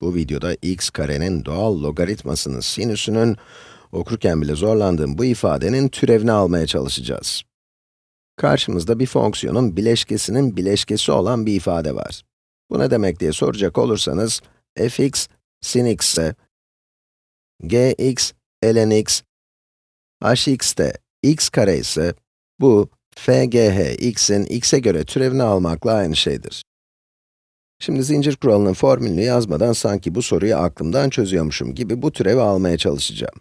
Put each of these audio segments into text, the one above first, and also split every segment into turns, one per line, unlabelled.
Bu videoda x karenin doğal logaritmasının sinüsünün, okurken bile zorlandığım bu ifadenin türevini almaya çalışacağız. Karşımızda bir fonksiyonun bileşkesinin bileşkesi olan bir ifade var. Bu ne demek diye soracak olursanız, fx sin x ise, gx ln x, hx de x kare ise, bu fgh x'in x'e göre türevini almakla aynı şeydir. Şimdi zincir kuralının formülünü yazmadan sanki bu soruyu aklımdan çözüyormuşum gibi bu türevi almaya çalışacağım.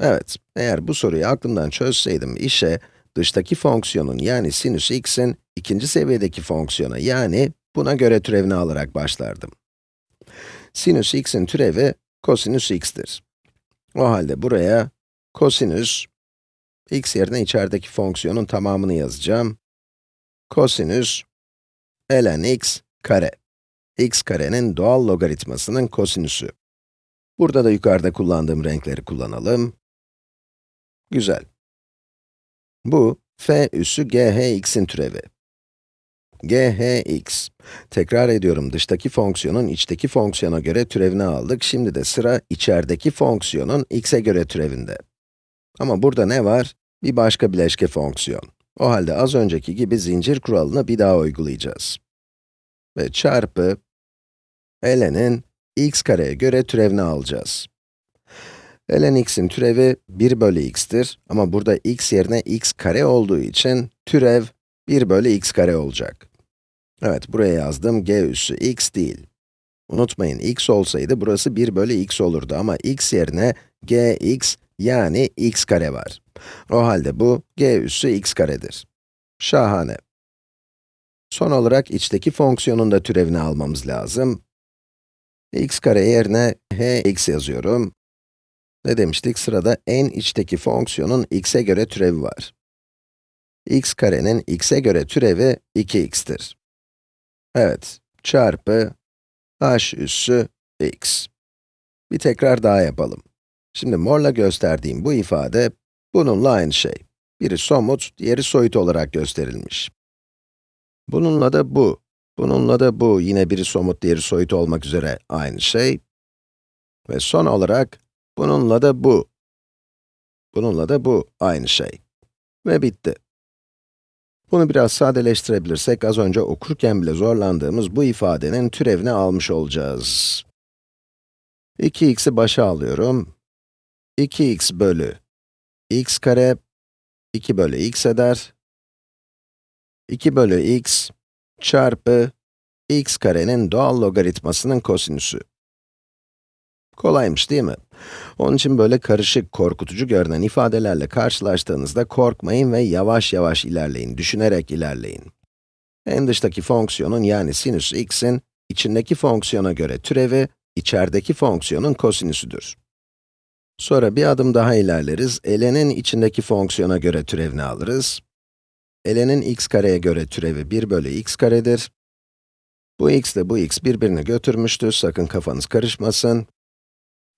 Evet, eğer bu soruyu aklımdan çözseydim işe, dıştaki fonksiyonun yani sinüs x'in ikinci seviyedeki fonksiyona yani buna göre türevini alarak başlardım. Sinüs x'in türevi kosinüs x'tir. O halde buraya kosinüs, x yerine içerideki fonksiyonun tamamını yazacağım. Kosinüs ln x kare x karenin doğal logaritmasının kosinüsü. Burada da yukarıda kullandığım renkleri kullanalım. Güzel. Bu, f üssü gh(x'in türevi. gh(x). Tekrar ediyorum, dıştaki fonksiyonun içteki fonksiyona göre türevini aldık. Şimdi de sıra içerideki fonksiyonun x'e göre türevinde. Ama burada ne var? Bir başka bileşke fonksiyon. O halde az önceki gibi zincir kuralını bir daha uygulayacağız. Ve çarpı ln'in x kareye göre türevini alacağız. ln x'in türevi 1 bölü x'tir ama burada x yerine x kare olduğu için türev 1 bölü x kare olacak. Evet, buraya yazdım g üssü x değil. Unutmayın, x olsaydı burası 1 bölü x olurdu ama x yerine gx yani x kare var. O halde bu g üssü x karedir. Şahane. Son olarak içteki fonksiyonun da türevini almamız lazım x kare yerine hx yazıyorum. Ne demiştik? Sırada en içteki fonksiyonun x'e göre türevi var. x karenin x'e göre türevi 2x'tir. Evet, çarpı h üssü x. Bir tekrar daha yapalım. Şimdi morla gösterdiğim bu ifade, bununla aynı şey. Biri somut, diğeri soyut olarak gösterilmiş. Bununla da bu, Bununla da bu, yine biri somut, diğeri soyut olmak üzere aynı şey. Ve son olarak, bununla da bu. Bununla da bu aynı şey. Ve bitti. Bunu biraz sadeleştirebilirsek, az önce okurken bile zorlandığımız bu ifadenin türevini almış olacağız. 2x'i başa alıyorum. 2x bölü x kare, 2 bölü x eder. 2 bölü x çarpı x karenin doğal logaritmasının kosinüsü. Kolaymış değil mi? Onun için böyle karışık, korkutucu görünen ifadelerle karşılaştığınızda korkmayın ve yavaş yavaş ilerleyin, düşünerek ilerleyin. En dıştaki fonksiyonun yani sinüs x'in içindeki fonksiyona göre türevi, içerideki fonksiyonun kosinüsüdür. Sonra bir adım daha ilerleriz, ln'in içindeki fonksiyona göre türevini alırız ln'in x kareye göre türevi 1 bölü x karedir. Bu x ile bu x birbirini götürmüştür, sakın kafanız karışmasın.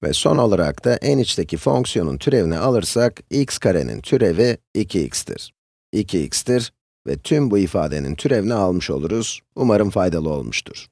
Ve son olarak da en içteki fonksiyonun türevini alırsak, x karenin türevi 2x'tir. 2x'tir ve tüm bu ifadenin türevini almış oluruz. Umarım faydalı olmuştur.